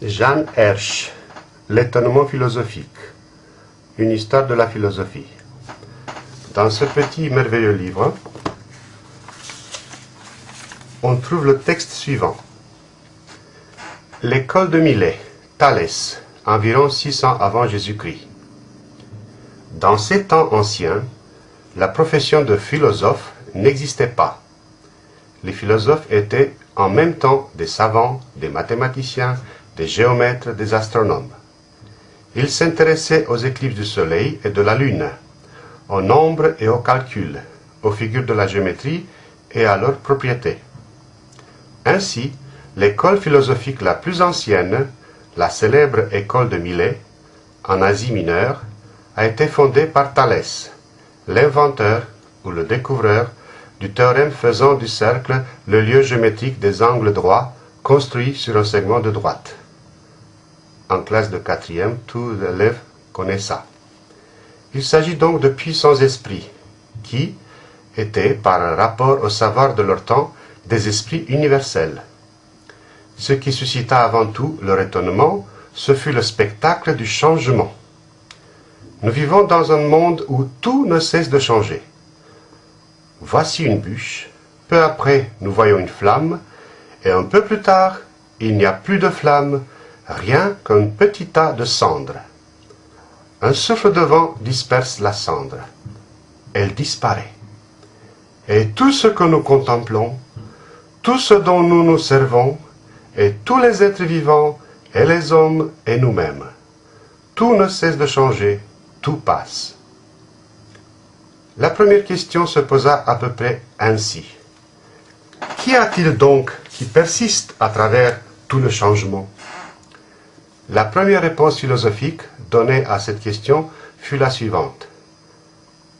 Jeanne Hersch, L'étonnement philosophique, une histoire de la philosophie. Dans ce petit merveilleux livre, on trouve le texte suivant. L'école de Milet, Thalès, environ 600 avant Jésus-Christ. Dans ces temps anciens, la profession de philosophe n'existait pas. Les philosophes étaient en même temps des savants, des mathématiciens, des géomètres, des astronomes. Ils s'intéressaient aux éclipses du Soleil et de la Lune, au nombre et au calcul, aux figures de la géométrie et à leurs propriétés. Ainsi, l'école philosophique la plus ancienne, la célèbre école de Milet, en Asie mineure, a été fondée par Thalès, l'inventeur ou le découvreur du théorème faisant du cercle le lieu géométrique des angles droits construits sur un segment de droite en classe de quatrième, tous les élèves connaissent ça. Il s'agit donc de puissants esprits, qui étaient, par rapport au savoir de leur temps, des esprits universels. Ce qui suscita avant tout leur étonnement, ce fut le spectacle du changement. Nous vivons dans un monde où tout ne cesse de changer. Voici une bûche, peu après nous voyons une flamme, et un peu plus tard, il n'y a plus de flamme, rien qu'un petit tas de cendres. Un souffle de vent disperse la cendre. Elle disparaît. Et tout ce que nous contemplons, tout ce dont nous nous servons, et tous les êtres vivants, et les hommes, et nous-mêmes, tout ne cesse de changer, tout passe. La première question se posa à peu près ainsi. Qu'y a-t-il donc qui persiste à travers tout le changement? La première réponse philosophique donnée à cette question fut la suivante.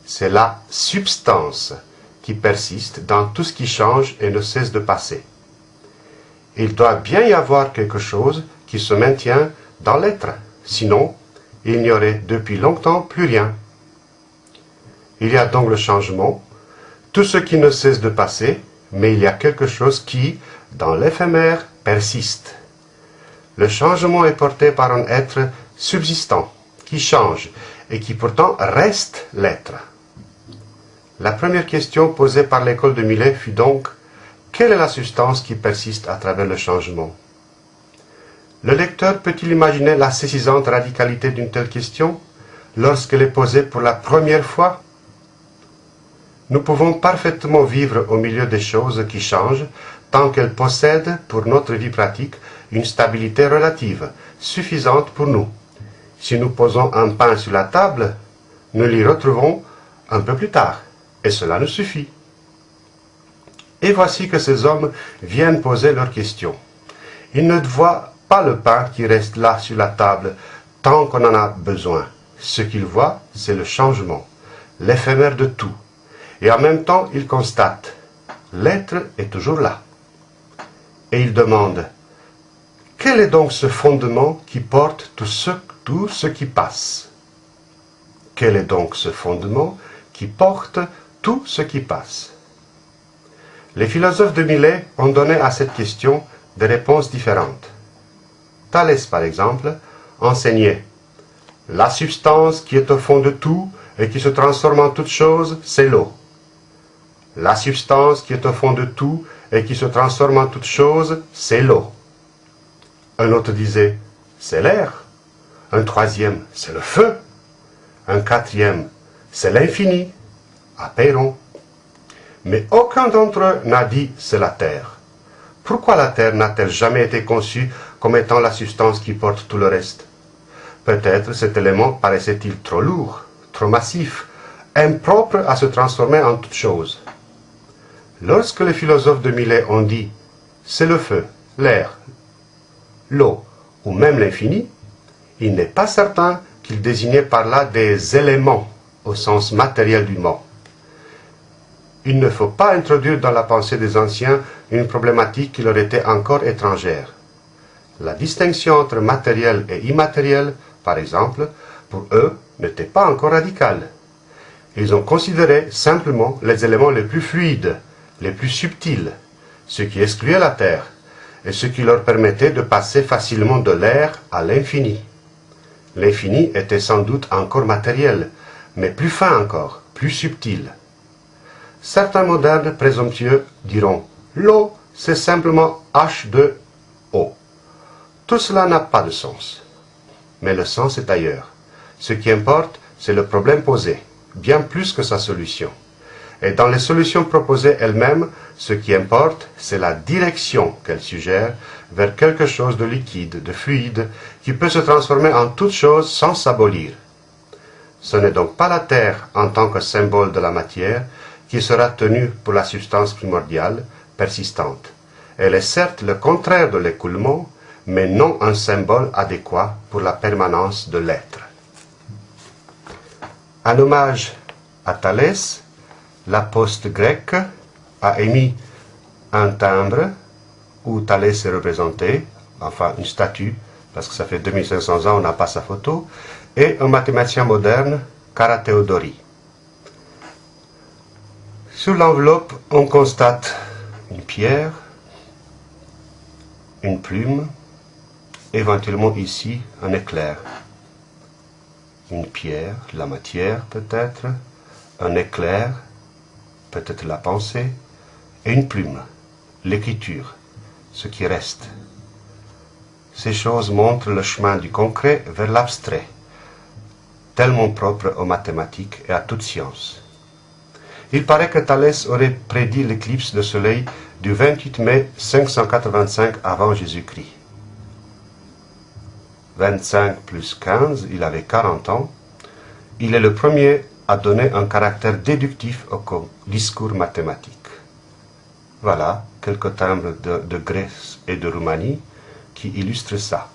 C'est la substance qui persiste dans tout ce qui change et ne cesse de passer. Il doit bien y avoir quelque chose qui se maintient dans l'être, sinon il n'y aurait depuis longtemps plus rien. Il y a donc le changement, tout ce qui ne cesse de passer, mais il y a quelque chose qui, dans l'éphémère, persiste. Le changement est porté par un être subsistant, qui change, et qui pourtant reste l'être. La première question posée par l'école de Millet fut donc quelle est la substance qui persiste à travers le changement? Le lecteur peut-il imaginer la saisissante radicalité d'une telle question lorsqu'elle est posée pour la première fois? Nous pouvons parfaitement vivre au milieu des choses qui changent tant qu'elles possèdent pour notre vie pratique une stabilité relative, suffisante pour nous. Si nous posons un pain sur la table, nous l'y retrouvons un peu plus tard, et cela nous suffit. Et voici que ces hommes viennent poser leurs questions. Ils ne voient pas le pain qui reste là sur la table tant qu'on en a besoin. Ce qu'ils voient, c'est le changement, l'éphémère de tout. Et en même temps, ils constatent, l'être est toujours là. Et ils demandent, quel est donc ce fondement qui porte tout ce, qui passe? Quel est donc ce fondement qui porte tout ce qui passe? Les philosophes de Millet ont donné à cette question des réponses différentes. Thalès, par exemple, enseignait La substance qui est au fond de tout et qui se transforme en toute chose, c'est l'eau. La substance qui est au fond de tout et qui se transforme en toute chose, c'est l'eau. Un autre disait, c'est l'air. Un troisième, c'est le feu. Un quatrième, c'est l'infini. Apéron. Mais aucun d'entre eux n'a dit, c'est la terre. Pourquoi la terre n'a-t-elle jamais été conçue comme étant la substance qui porte tout le reste? Peut-être cet élément paraissait-il trop lourd, trop massif, impropre à se transformer en toute chose. Lorsque les philosophes de Millet ont dit « c'est le feu, l'air, l'eau ou même l'infini, il n'est pas certain qu'il désignait par là des éléments au sens matériel du mot. Il ne faut pas introduire dans la pensée des anciens une problématique qui leur était encore étrangère. La distinction entre matériel et immatériel, par exemple, pour eux, n'était pas encore radicale. Ils ont considéré simplement les éléments les plus fluides, les plus subtils, ce qui excluait la Terre, ce qui leur permettait de passer facilement de l'air à l'infini. L'infini était sans doute encore matériel, mais plus fin encore, plus subtil. Certains modernes présomptueux diront l'eau, c'est simplement H2O. Tout cela n'a pas de sens. Mais le sens est ailleurs. Ce qui importe, c'est le problème posé, bien plus que sa solution. Et dans les solutions proposées elles-mêmes, ce qui importe, c'est la direction qu'elles suggèrent vers quelque chose de liquide, de fluide, qui peut se transformer en toute chose sans s'abolir. Ce n'est donc pas la Terre en tant que symbole de la matière qui sera tenue pour la substance primordiale, persistante. Elle est certes le contraire de l'écoulement, mais non un symbole adéquat pour la permanence de l'être. En hommage à Thalès, la poste grecque a émis un timbre où Thalès est représenté, enfin une statue, parce que ça fait 2500 ans, on n'a pas sa photo, et un mathématicien moderne, Karateodori. Sur l'enveloppe, on constate une pierre, une plume, éventuellement ici un éclair. Une pierre, la matière peut-être, un éclair, peut-être la pensée, et une plume, l'écriture, ce qui reste. Ces choses montrent le chemin du concret vers l'abstrait, tellement propre aux mathématiques et à toute science. Il paraît que Thalès aurait prédit l'éclipse de soleil du 28 mai 585 avant Jésus-Christ. 25 plus 15, il avait 40 ans. Il est le premier à donner un caractère déductif au discours mathématique. Voilà quelques timbres de Grèce et de Roumanie qui illustrent ça.